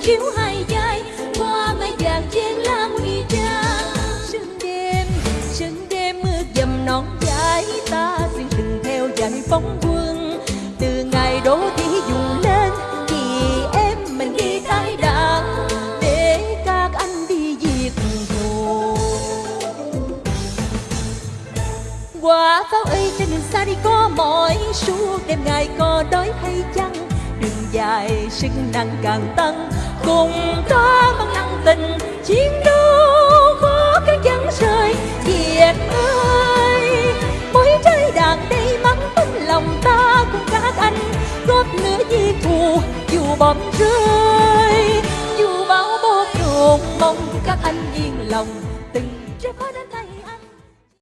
khiếu hai vai qua mai vàng trên lá nguy trang sương đêm sương đêm mưa dầm non dài ta xuyên từng theo dải phóng quân từ ngày đó thì dùng lên, vì em mình đi tái đàn. Để các anh đi diệt thù quả pháo ấy trên đường xa đi có mỏi, suốt đêm ngày có đói hay chăng? Đường dài sức nặng càng tăng cùng ta mang năng tình, chiến đấu khó khăn chẳng rời việt ơi. Mỗi trái đàn đây mắng tấm lòng ta cùng các anh góp lửa di thù, dù bom rơi. Dù bão bố đồn mong các anh yên lòng, từng trái phá anh.